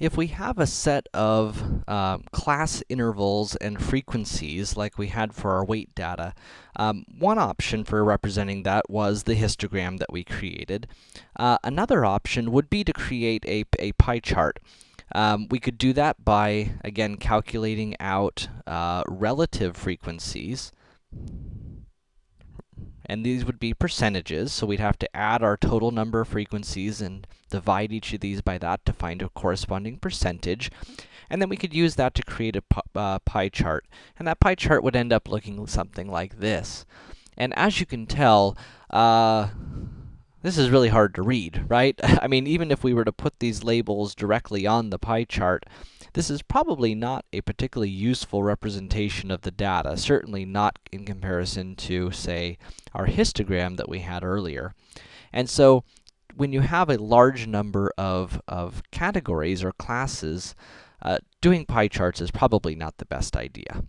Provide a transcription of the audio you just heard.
if we have a set of um, class intervals and frequencies like we had for our weight data, um, one option for representing that was the histogram that we created. Uh, another option would be to create a, a pie chart. Um, we could do that by, again, calculating out uh, relative frequencies and these would be percentages, so we'd have to add our total number of frequencies and divide each of these by that to find a corresponding percentage. And then we could use that to create a uh, pie chart, and that pie chart would end up looking something like this. And as you can tell, uh, this is really hard to read, right? I mean, even if we were to put these labels directly on the pie chart, this is probably not a particularly useful representation of the data, certainly not in comparison to, say, our histogram that we had earlier. And so, when you have a large number of, of categories or classes, uh, doing pie charts is probably not the best idea.